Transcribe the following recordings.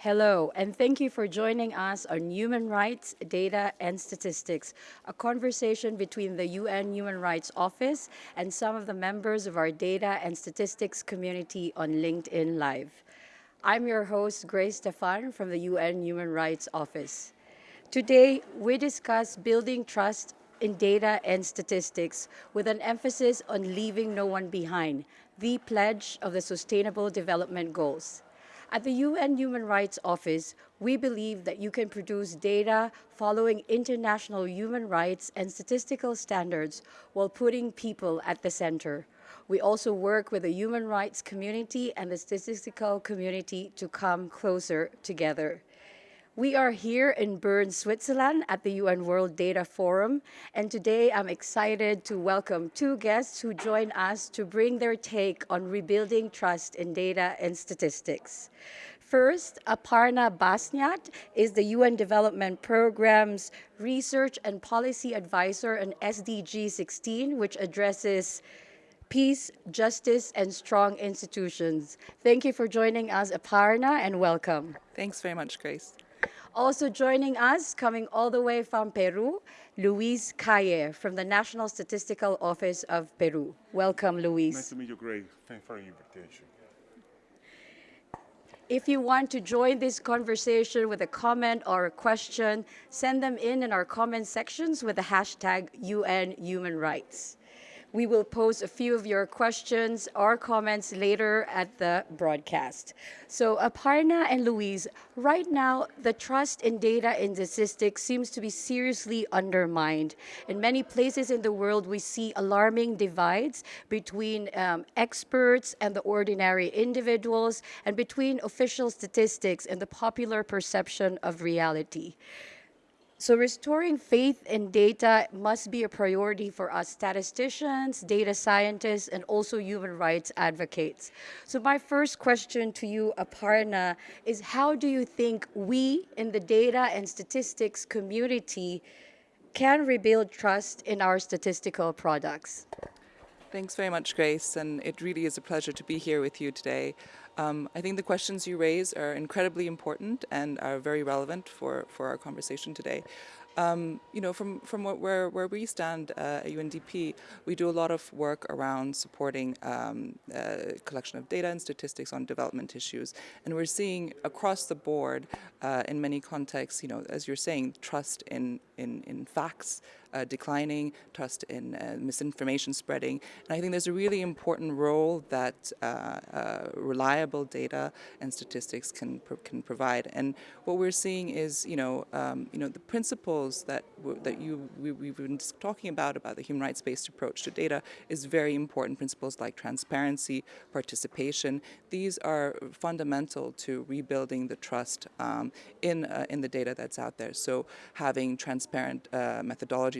Hello, and thank you for joining us on Human Rights, Data, and Statistics, a conversation between the UN Human Rights Office and some of the members of our data and statistics community on LinkedIn Live. I'm your host, Grace Stefan from the UN Human Rights Office. Today, we discuss building trust in data and statistics with an emphasis on leaving no one behind, the pledge of the Sustainable Development Goals. At the UN Human Rights Office, we believe that you can produce data following international human rights and statistical standards while putting people at the center. We also work with the human rights community and the statistical community to come closer together. We are here in Bern, Switzerland at the UN World Data Forum, and today I'm excited to welcome two guests who join us to bring their take on rebuilding trust in data and statistics. First, Aparna Basnyat is the UN Development Program's Research and Policy Advisor on SDG 16, which addresses peace, justice, and strong institutions. Thank you for joining us, Aparna, and welcome. Thanks very much, Grace. Also joining us, coming all the way from Peru, Luis Calle from the National Statistical Office of Peru. Welcome, Luis. Nice to meet you, Grace. Thanks for the invitation. If you want to join this conversation with a comment or a question, send them in in our comment sections with the hashtag UN Human Rights. We will pose a few of your questions or comments later at the broadcast. So Aparna and Luis, right now, the trust in data and statistics seems to be seriously undermined. In many places in the world, we see alarming divides between um, experts and the ordinary individuals and between official statistics and the popular perception of reality. So restoring faith in data must be a priority for us statisticians, data scientists, and also human rights advocates. So my first question to you, Aparna, is how do you think we in the data and statistics community can rebuild trust in our statistical products? Thanks very much, Grace, and it really is a pleasure to be here with you today. Um, I think the questions you raise are incredibly important and are very relevant for, for our conversation today. Um, you know, from, from where, where we stand uh, at UNDP, we do a lot of work around supporting um, uh, collection of data and statistics on development issues. And we're seeing across the board, uh, in many contexts, you know, as you're saying, trust in, in, in facts, uh, declining, trust in uh, misinformation spreading. And I think there's a really important role that uh, uh reliable data and statistics can can provide. And what we're seeing is, you know, um, you know, the principles that that you we, we've been talking about about the human rights-based approach to data is very important. Principles like transparency, participation. These are fundamental to rebuilding the trust um, in uh, in the data that's out there. So having transparent uh,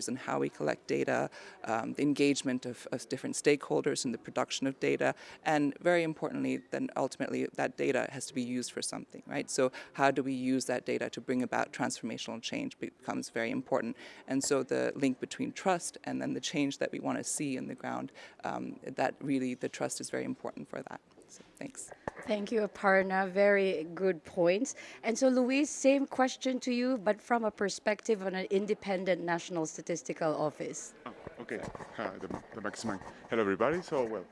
and how we collect data, um, the engagement of, of, different stakeholders in the production of data, and very importantly, then ultimately that data has to be used for something, right? So how do we use that data to bring about transformational change becomes very important. And so the link between trust and then the change that we want to see in the ground, um, that really the trust is very important for that. So thanks. Thank you, Aparna. Very good points. And so, Luis, same question to you, but from a perspective on an independent National Statistical Office. Oh, okay, uh, the, the maximum. Hello, everybody. So, well,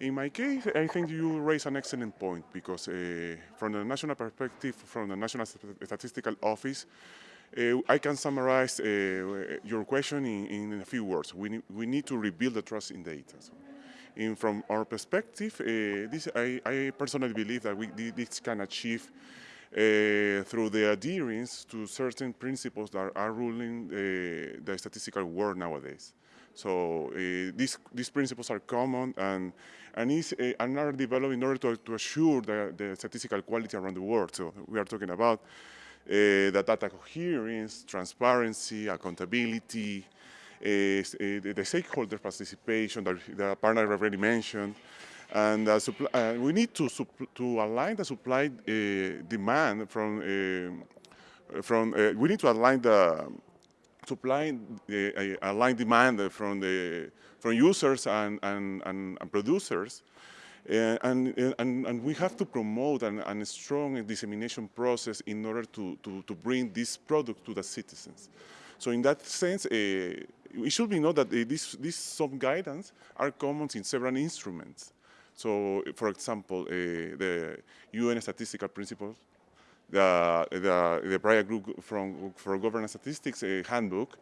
in my case, I think you raise an excellent point because uh, from the national perspective, from the National Statistical Office, uh, I can summarize uh, your question in, in, a few words. We need, we need to rebuild the trust in data. So in, from our perspective, uh, this, I, I, personally believe that we, this can achieve uh, through the adherence to certain principles that are ruling uh, the statistical world nowadays. So uh, these, these principles are common and, and, is, and are developed in order to, to assure the, the, statistical quality around the world. So we are talking about the data coherence, transparency, accountability, the stakeholder participation that the partner already mentioned, and uh, uh, we need to to align the supply demand from from we need to align the supply align demand from the from users and, and, and, and producers Uh, and, uh, and, and we have to promote an, an strong dissemination process in order to, to, to bring this product to the citizens. So in that sense, uh, it should be known that these, these some guidance are common in several instruments. So, for example, uh, the UN statistical principles, the, the, the Praia Group from, for Governance Statistics uh, handbook,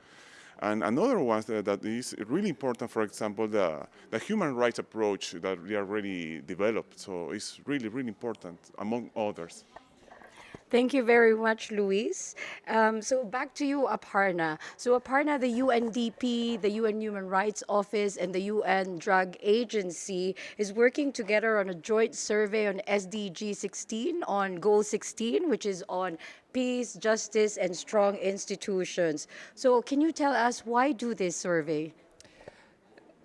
and another one that, that is really important, for example, the, the human rights approach that we already developed. So it's really, really important, among others. Thank you very much, Luis. Um, so back to you, Aparna. So Aparna, the UNDP, the UN Human Rights Office, and the UN Drug Agency is working together on a joint survey on SDG 16 on Goal 16, which is on peace, justice, and strong institutions. So can you tell us why do this survey?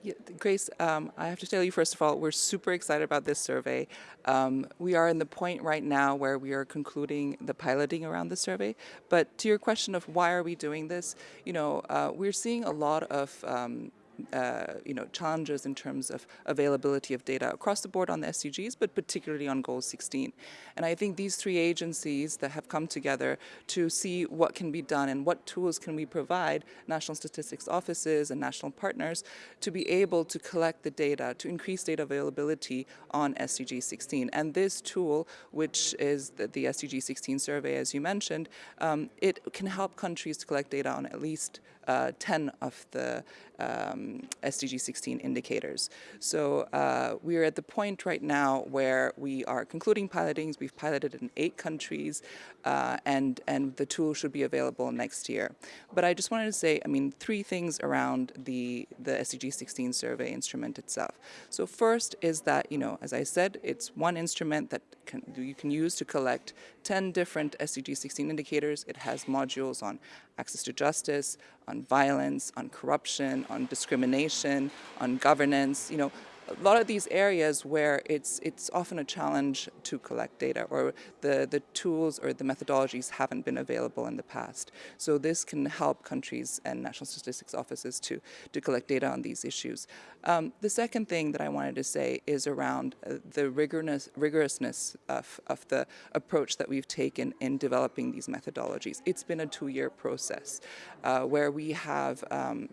Yeah, Grace, um, I have to tell you, first of all, we're super excited about this survey. Um, we are in the point right now where we are concluding the piloting around the survey. But to your question of why are we doing this, you know, uh, we're seeing a lot of um, uh, you know, challenges in terms of availability of data across the board on the SDGs, but particularly on Goal 16. And I think these three agencies that have come together to see what can be done and what tools can we provide national statistics offices and national partners to be able to collect the data, to increase data availability on SDG 16. And this tool, which is the, the SDG 16 survey, as you mentioned, um, it can help countries to collect data on at least uh, 10 of the um, SDG 16 indicators. So uh, we are at the point right now where we are concluding pilotings. We've piloted in eight countries, uh, and and the tool should be available next year. But I just wanted to say, I mean, three things around the the SDG 16 survey instrument itself. So first is that you know, as I said, it's one instrument that can, you can use to collect 10 different SDG 16 indicators. It has modules on access to justice, on violence, on corruption, on discrimination, on governance, you know, a lot of these areas where it's it's often a challenge to collect data or the, the tools or the methodologies haven't been available in the past. So this can help countries and national statistics offices to, to collect data on these issues. Um, the second thing that I wanted to say is around uh, the rigorous, rigorousness of, of the approach that we've taken in developing these methodologies. It's been a two-year process uh, where we have um,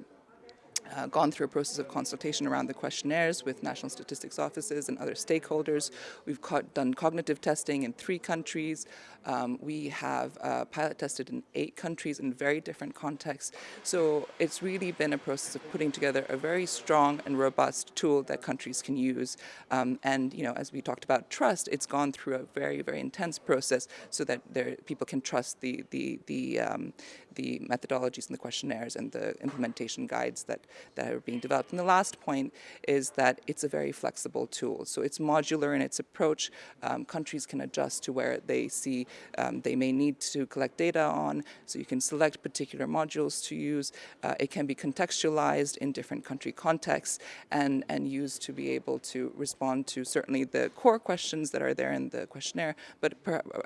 uh, gone through a process of consultation around the questionnaires with national statistics offices and other stakeholders. We've done cognitive testing in three countries. Um, we have uh, pilot tested in eight countries in very different contexts. So it's really been a process of putting together a very strong and robust tool that countries can use. Um, and, you know, as we talked about trust, it's gone through a very, very intense process so that there, people can trust the, the, the, um, the methodologies and the questionnaires and the implementation guides that, that are being developed. And the last point is that it's a very flexible tool. So it's modular in its approach. Um, countries can adjust to where they see um, they may need to collect data on. So you can select particular modules to use. Uh, it can be contextualized in different country contexts and, and used to be able to respond to certainly the core questions that are there in the questionnaire, but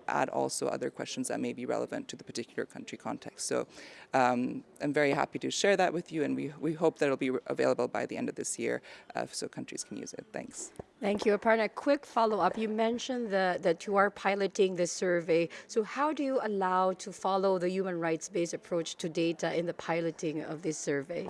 add also other questions that may be relevant to the particular country context. So um, I'm very happy to share that with you and we, we hope that it'll be available by the end of this year uh, so countries can use it. Thanks. Thank you. Aparna, quick follow-up. You mentioned the, that you are piloting the survey. So how do you allow to follow the human rights-based approach to data in the piloting of this survey?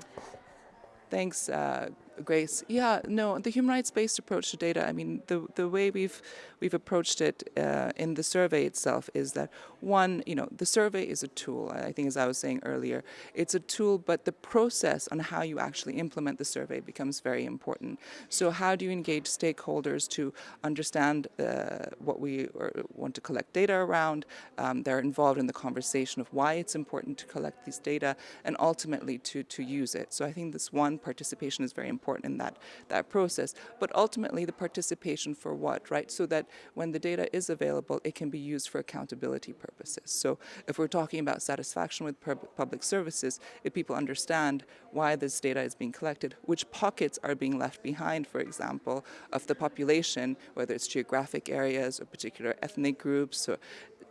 Thanks, uh, Grace. Yeah, no, the human rights-based approach to data, I mean, the, the way we've, we've approached it uh, in the survey itself is that, one, you know, the survey is a tool, I think as I was saying earlier, it's a tool, but the process on how you actually implement the survey becomes very important. So how do you engage stakeholders to understand uh, what we want to collect data around, um, they're involved in the conversation of why it's important to collect these data, and ultimately to, to use it. So I think this one, participation is very important in that, that process. But ultimately the participation for what, right? So that when the data is available, it can be used for accountability purposes. So if we're talking about satisfaction with public services, if people understand why this data is being collected, which pockets are being left behind, for example, of the population, whether it's geographic areas or particular ethnic groups or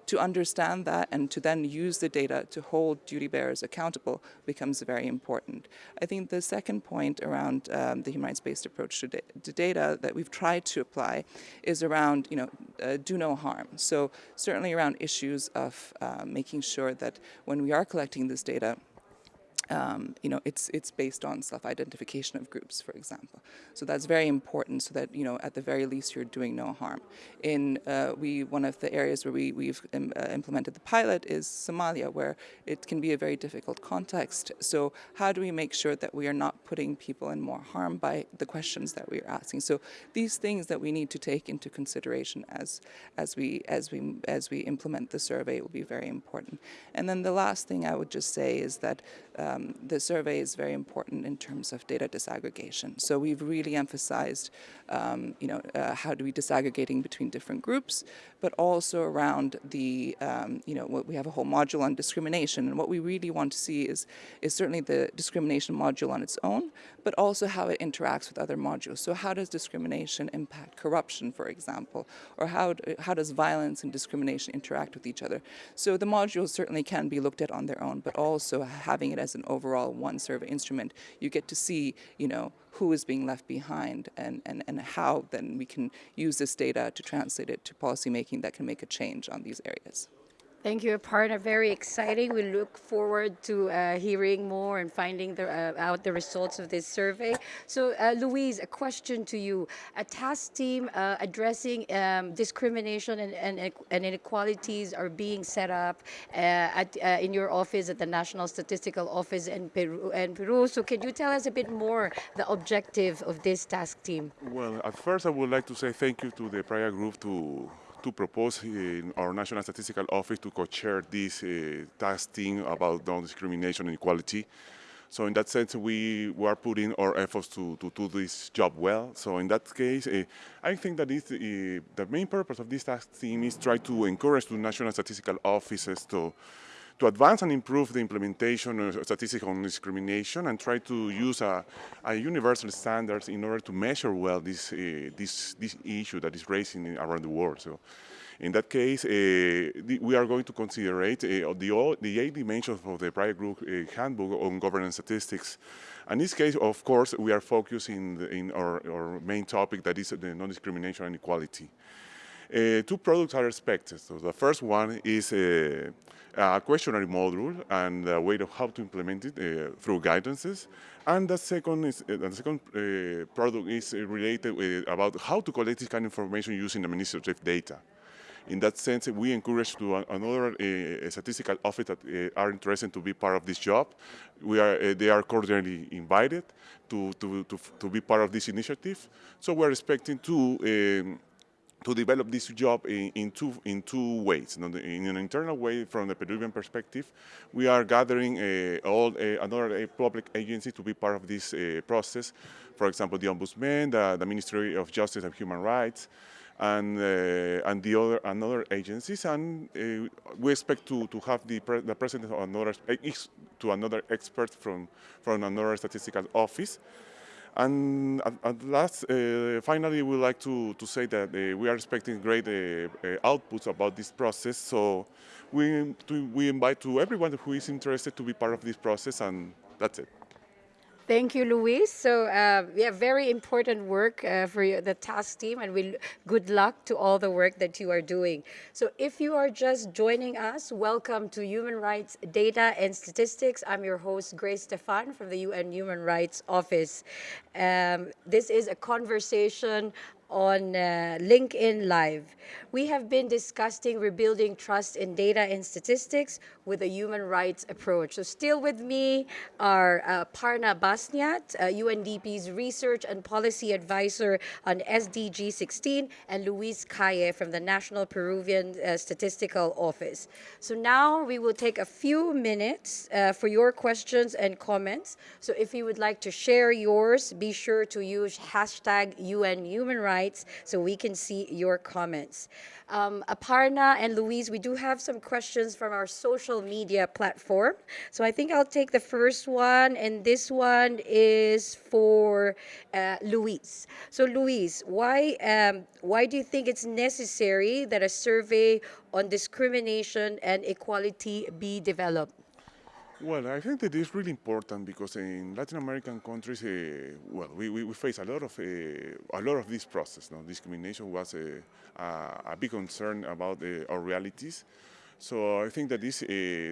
to understand that and to then use the data to hold duty bearers accountable becomes very important. I think the second point around um, the human rights-based approach to, da to, data that we've tried to apply is around, you know, uh, do no harm. So certainly around issues of uh, making sure that when we are collecting this data, um, you know, it's it's based on self-identification of groups, for example. So that's very important, so that you know, at the very least, you're doing no harm. In uh, we one of the areas where we we've um, uh, implemented the pilot is Somalia, where it can be a very difficult context. So how do we make sure that we are not putting people in more harm by the questions that we are asking? So these things that we need to take into consideration as as we as we as we implement the survey will be very important. And then the last thing I would just say is that. Um, um, the survey is very important in terms of data disaggregation. So we've really emphasized, um, you know, uh, how do we disaggregating between different groups, but also around the, um, you know, we have a whole module on discrimination, and what we really want to see is, is certainly the discrimination module on its own, but also how it interacts with other modules. So how does discrimination impact corruption, for example, or how, how does violence and discrimination interact with each other? So the modules certainly can be looked at on their own, but also having it as an overall one survey instrument, you get to see, you know, who is being left behind and, and, and how then we can use this data to translate it to policymaking that can make a change on these areas. Thank you, Aparna. Very exciting. We look forward to uh, hearing more and finding the, uh, out the results of this survey. So, uh, Luis, a question to you. A task team uh, addressing um, discrimination and, and, and, inequalities are being set up uh, at, uh, in your office at the National Statistical Office in Peru, in Peru. So, can you tell us a bit more the objective of this task team? Well, at first, I would like to say thank you to the Praia Group to to propose in our National Statistical Office to co-chair this uh, task team about non-discrimination and equality. So in that sense, we were putting our efforts to, to do this job well. So in that case, uh, I think that uh, the main purpose of this task team is try to encourage the national statistical offices to to advance and improve the implementation of statistics on discrimination and try to use a, a universal standards in order to measure well this, uh, this, this issue that is raising around the world. So in that case, uh, the, we are going to consider uh, the, the eight dimensions of the Praia Group uh, handbook on governance statistics. And in this case, of course, we are focusing in our, our main topic that is the non-discrimination and equality. Uh, two products are expected. So the first one is a, a questionnaire module and a way of how to implement it uh, through guidances. And the second is uh, the second uh, product is related with, about how to collect this kind of information using administrative data. In that sense, we encourage to another uh, statistical office that uh, are interested to be part of this job. We are, uh, they are cordially invited to, to, to, to, be part of this initiative. So we're expecting to um, to develop this job in, in, two, in two ways. In an internal way, from the Peruvian perspective, we are gathering uh, all uh, another uh, public agency to be part of this uh, process. For example, the Ombudsman, the, the, Ministry of Justice and Human Rights, and uh, and the other another agencies. And uh, we expect to, to have the, pre the president of another to another expert from from another statistical office. And at, last, uh, finally, we would like to, to say that uh, we are expecting great uh, uh, outputs about this process. So we, to, we invite to everyone who is interested to be part of this process, and that's it. Thank you, Luis. So uh, yeah, very important work uh, for you, the task team, and we good luck to all the work that you are doing. So if you are just joining us, welcome to Human Rights Data and Statistics. I'm your host, Grace Stefan from the UN Human Rights Office. Um, this is a conversation on uh, LinkedIn Live. We have been discussing rebuilding trust in data and statistics with a human rights approach. So still with me are uh, Parna Basnyat, uh, UNDP's research and policy advisor on SDG 16, and Luis Calle from the National Peruvian uh, Statistical Office. So now we will take a few minutes uh, for your questions and comments. So if you would like to share yours, be sure to use hashtag UN Human Rights so we can see your comments. Um, Aparna and Luis, we do have some questions from our social media platform. So I think I'll take the first one, and this one is for uh, Luis. So Luis, why um, why do you think it's necessary that a survey on discrimination and equality be developed? Well, I think that it's really important because in Latin American countries, uh, well, we, we, we face a lot of uh, a lot of this process. No? Discrimination was a, a, a big concern about uh, our realities. So I think that this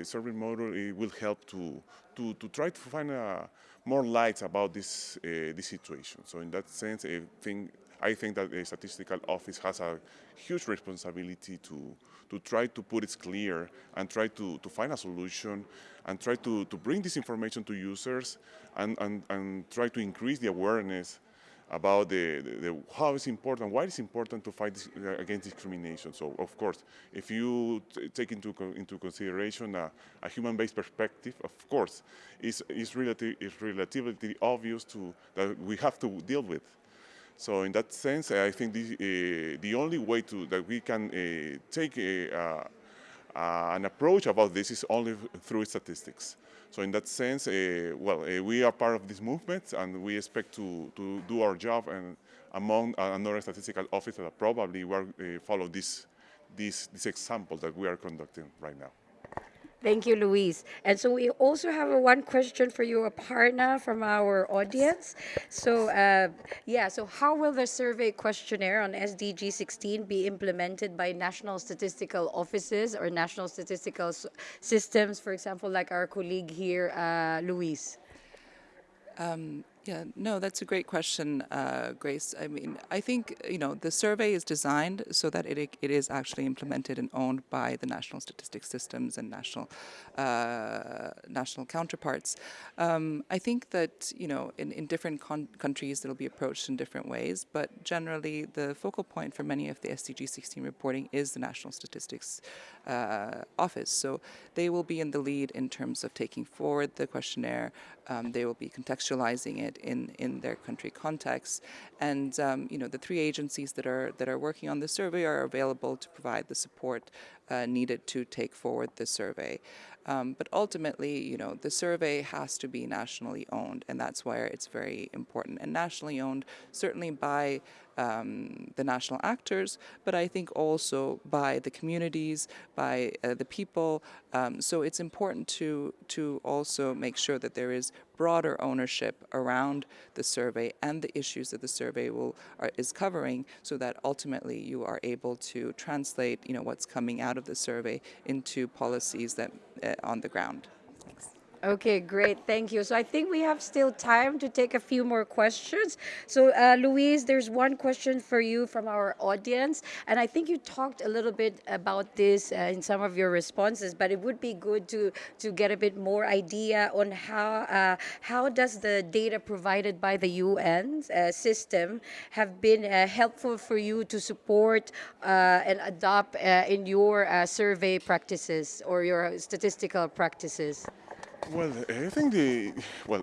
survey model will help to, to, to try to find uh, more light about this this situation. So in that sense, I think I think that the statistical office has a huge responsibility to to try to put it clear and try to, to find a solution and try to, to bring this information to users and, and, and try to increase the awareness about the, the, the, how it's important, why it's important to fight this, uh, against discrimination. So, of course, if you take into into consideration a, a human-based perspective, of course, it's, it's, relative, it's relatively obvious to that we have to deal with. So, in that sense, I think the, uh, the only way to that we can uh, take a, uh, an approach about this is only through statistics. So in that sense, well, we are part of this movement and we expect to, to do our job and among another statistical officer that probably will follow this, this, this example that we are conducting right now. Thank you, Luis. And so we also have a one question for you, Aparna, from our audience. So, uh, yeah, so how will the survey questionnaire on SDG 16 be implemented by national statistical offices or national statistical systems, for example, like our colleague here, uh? Um, yeah, no, that's a great question, uh, Grace. I mean, I think you know the survey is designed so that it it is actually implemented and owned by the national statistics systems and national uh, national counterparts. Um, I think that you know in in different countries it'll be approached in different ways, but generally the focal point for many of the SDG 16 reporting is the national statistics uh, office. So they will be in the lead in terms of taking forward the questionnaire. Um, they will be contextualizing it in, in their country context. And um, you know, the three agencies that are that are working on the survey are available to provide the support uh, needed to take forward the survey. Um, but ultimately, you know, the survey has to be nationally owned, and that's why it's very important. And nationally owned, certainly by um, the national actors, but I think also by the communities, by uh, the people. Um, so it's important to to also make sure that there is broader ownership around the survey and the issues that the survey will are, is covering, so that ultimately you are able to translate, you know, what's coming out of the survey into policies that uh, on the ground. Okay, great. Thank you. So I think we have still time to take a few more questions. So, uh, Luis, there's one question for you from our audience. And I think you talked a little bit about this uh, in some of your responses, but it would be good to, to get a bit more idea on how, uh, how does the data provided by the UN uh, system have been uh, helpful for you to support uh, and adopt in your survey practices or your statistical practices? Well, I think the well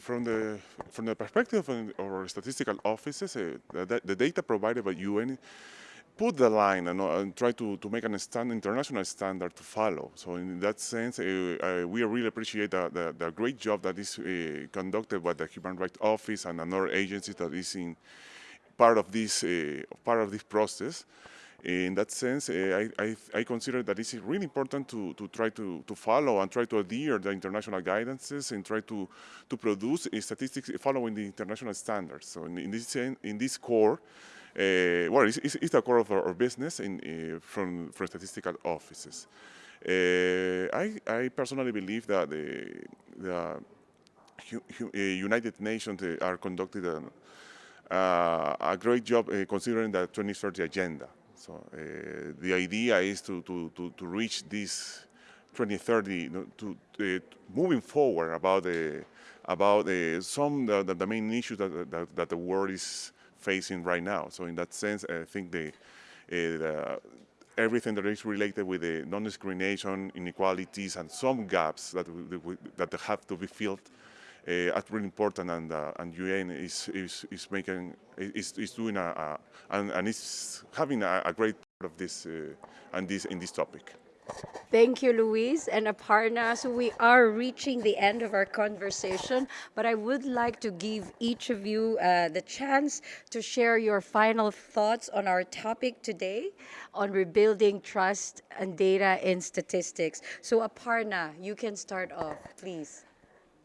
from the from the perspective of our statistical offices, uh, the, data provided by UN put the line and, uh, and try to, to make an stand, international standard to follow. So in that sense, uh, we really appreciate the, the, the, great job that is uh, conducted by the Human Rights Office and another agency that is in part of this uh, part of this process. In that sense, uh, I, I, I, consider that it's really important to, to try to, to follow and try to adhere the international guidances and try to, to produce statistics following the international standards. So in, in this, in this core, uh, well, it's, it's, the core of our, our business in, uh, from, from statistical offices. Uh, I, I personally believe that the, the United Nations are conducting a, a great job considering the 2030 agenda. So uh, the idea is to, to, to, to reach this 2030, you know, to, to moving forward about the about the, some the, the main issues that, that, that the world is facing right now. So in that sense, I think the, uh, the everything that is related with the non-discrimination, inequalities, and some gaps that that have to be filled uh, are really important, and uh, and UN is is is making is is doing a, a and and is having a, a great part of this uh, and this in this topic. Thank you, Luis and Aparna. So we are reaching the end of our conversation, but I would like to give each of you uh, the chance to share your final thoughts on our topic today on rebuilding trust and data in statistics. So Aparna, you can start off, please.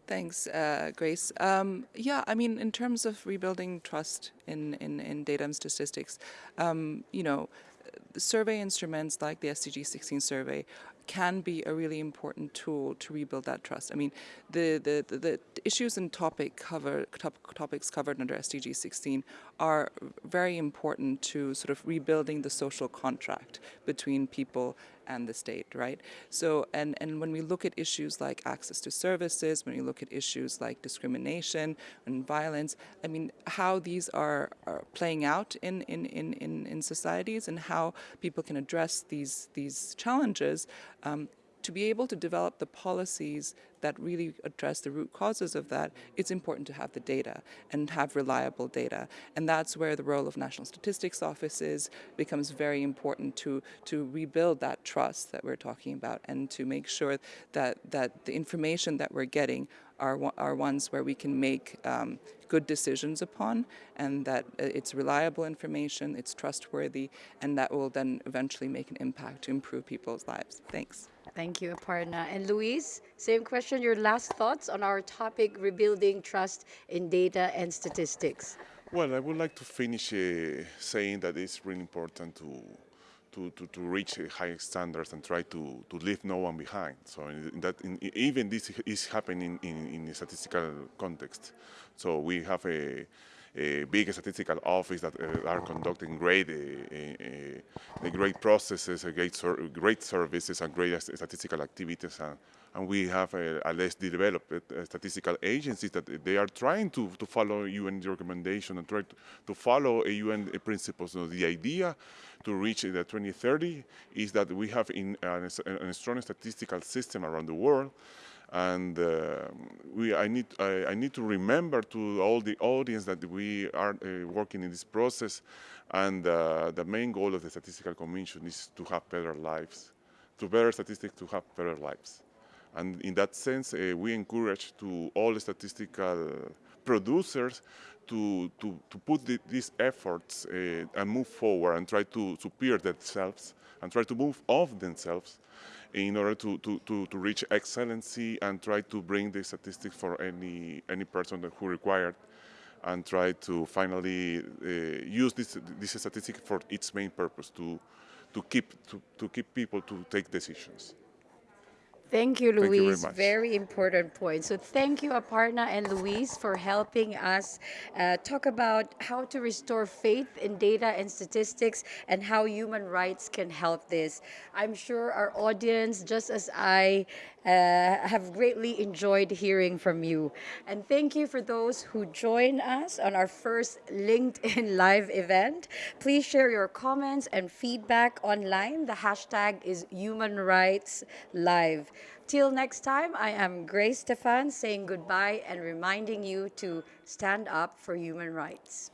Thanks, uh, Grace. Um, yeah, I mean, in terms of rebuilding trust in, in, in data and statistics, um, you know, survey instruments like the SDG 16 survey can be a really important tool to rebuild that trust. I mean, the, the, the, issues and topic cover, top, topics covered under SDG 16 are very important to sort of rebuilding the social contract between people and the state, right? So, and, and when we look at issues like access to services, when we look at issues like discrimination and violence, I mean, how these are, are playing out in, in, in, in, in societies and how people can address these, these challenges um, to be able to develop the policies that really address the root causes of that, it's important to have the data and have reliable data. And that's where the role of national statistics offices becomes very important to, to rebuild that trust that we're talking about and to make sure that, that the information that we're getting are, are ones where we can make um, good decisions upon and that uh, it's reliable information, it's trustworthy, and that will then eventually make an impact to improve people's lives. Thanks. Thank you, Aparna. And Luis, same question, your last thoughts on our topic, rebuilding trust in data and statistics. Well, I would like to finish uh, saying that it's really important to to, to, to reach uh, high standards and try to, to leave no one behind. So in that, in, even this is happening in, in, a statistical context. So we have a, a big statistical office that uh, are conducting great, uh, uh, great processes, great, ser great services, and great statistical activities. And we have a, a less developed uh, statistical agencies that they are trying to, to follow UN recommendation and try to, to follow UN principles. So the idea to reach the 2030 is that we have in a, a strong statistical system around the world and uh, we, I, need, I, I, need to remember to all the audience that we are uh, working in this process and uh, the main goal of the Statistical Commission is to have better lives, to better statistics to have better lives. And in that sense, uh, we encourage to all statistical producers to, to, to put the, these efforts uh, and move forward and try to superior themselves and try to move off themselves in order to, to, to, to, reach excellency and try to bring the statistics for any, any person who required and try to finally uh, use this, this statistic for its main purpose, to, to, keep, to, to keep people to take decisions. Thank you, Thank you very very, important point. So thank you, Aparna and Luis, for helping us uh, talk about how to restore faith in data and statistics and how human rights can help this. I'm sure our audience, just as I, uh, have greatly enjoyed hearing from you. And thank you for those who join us on our first LinkedIn Live event. Please share your comments and feedback online. The hashtag is Human Rights Live. Till next time, I am Grace Stefan saying goodbye and reminding you to stand up for human rights.